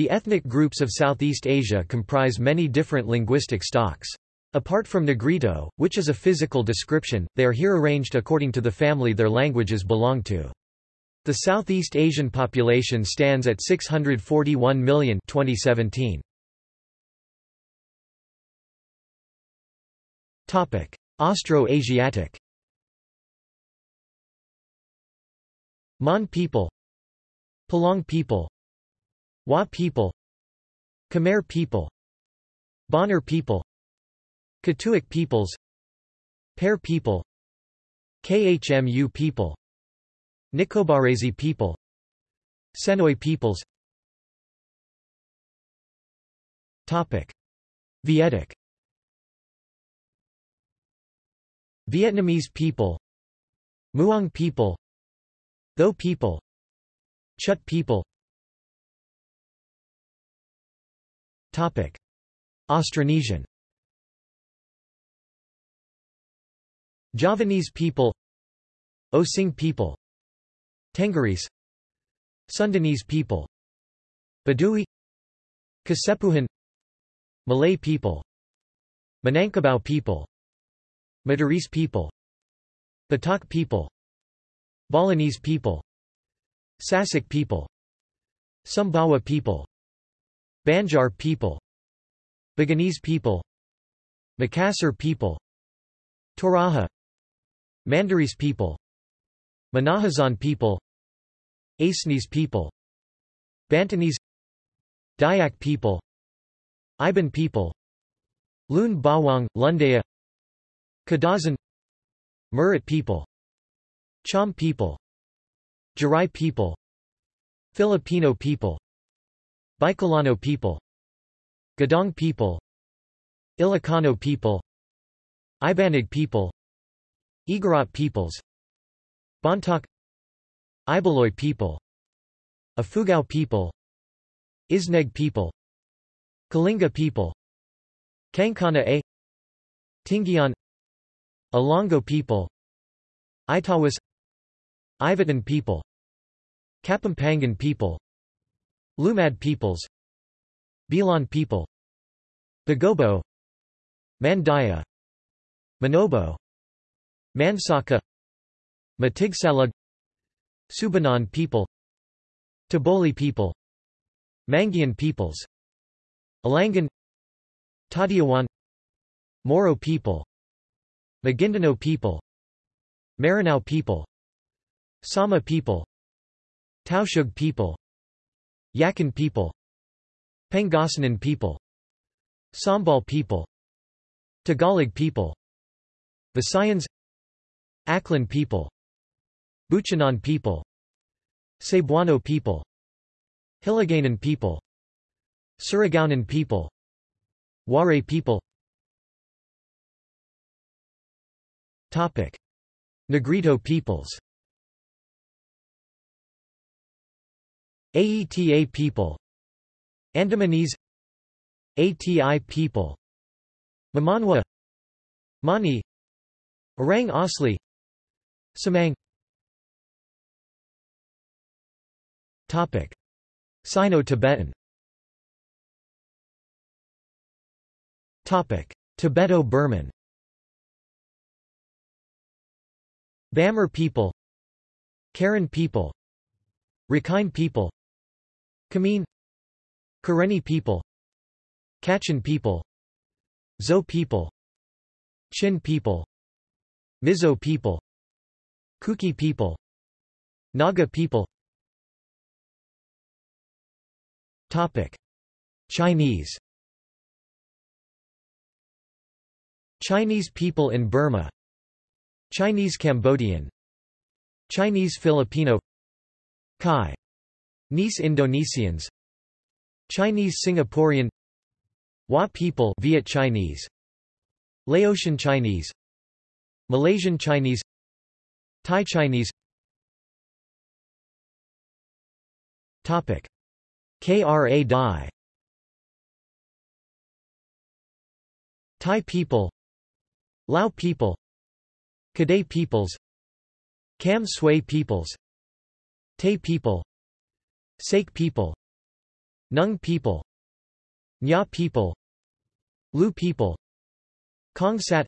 The ethnic groups of Southeast Asia comprise many different linguistic stocks. Apart from Negrito, which is a physical description, they are here arranged according to the family their languages belong to. The Southeast Asian population stands at 641 million 2017. Topic: Austro-Asiatic. Mon people, Palaung people, Wa people, Khmer people, Bonner people, Katuic peoples, Pear people, KHMU people, Nicobarese people Senoi peoples Topic. Vietic Vietnamese people Muong people Tho people Chut people Austronesian. Javanese people. Osing people. Tenggerese Sundanese people. Badui. Kasepuhan Malay people. Minangkabau people. Madurese people. Batak people. Balinese people. Sasak people. Sumbawa people Banjar people Buginese people Makassar people Toraja Mandarese people Minahasan people Acehnese people Bantenese Dayak people Iban people Lun Bawang, Lundaya Kadazan Murut people Cham people Jarai people Filipino people Bicolano people Gaddang people Ilocano people Ibanag people Igorot peoples Bontoc Ibaloy people Ifugao people Isneg people Kalinga people Kankana A Tingian Alongo people Itawis Ivatan people Kapampangan people Lumad peoples Bilan people Bagobo Mandaya Manobo Mansaka Matigsalug Subanon people Taboli people Mangyan peoples Alangan Tadyawan Moro people Maguindanao people Maranao people Sama people Tausug people Yakan people Pangasinan people Sambal people Tagalog people Visayans Aklan people Buchanan people Cebuano people Hiligaynon people Surigaonon people Waray people Topic. Negrito peoples Aeta people Andamanese Ati people Mamanwa Mani Orang Asli Semang. Topic. Sino-Tibetan. Topic. Tibeto-Burman. Bamar people Karen people Rakhine people Kamin Karenni people Kachin people Zo people Chin people Mizo people Kuki people Naga people Topic. Chinese Chinese people in Burma Chinese Cambodian Chinese Filipino Kai Nice Indonesians. Chinese Singaporean. Wa people Viet Chinese. Laotian Chinese. Malaysian Chinese. Thai Chinese. Topic. KRA Dai. Thai people. Lao people. Kadai peoples. Kam Sui peoples. Tay people Saek people. Nung people. Nya people. Lu people. Kongsat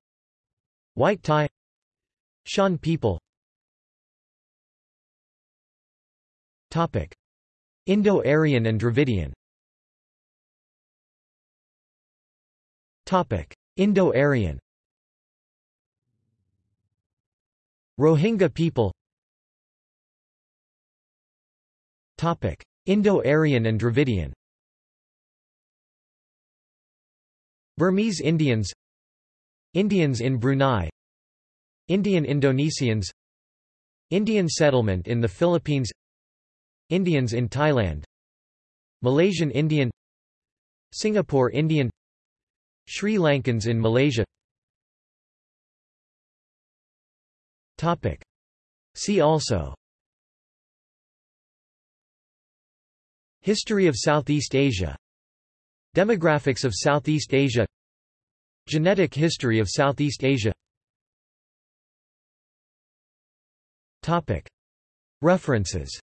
White Thai Shan people. Topic. Indo-Aryan and Dravidian. Topic. Indo-Aryan. Rohingya people Indo-Aryan and Dravidian. Burmese Indians. Indians in Brunei. Indian Indonesians. Indian settlement in the Philippines. Indians in Thailand. Malaysian Indian. Singapore Indian. Sri Lankans in Malaysia. Topic. See also History of Southeast Asia. Demographics of Southeast Asia. Genetic history of Southeast Asia. References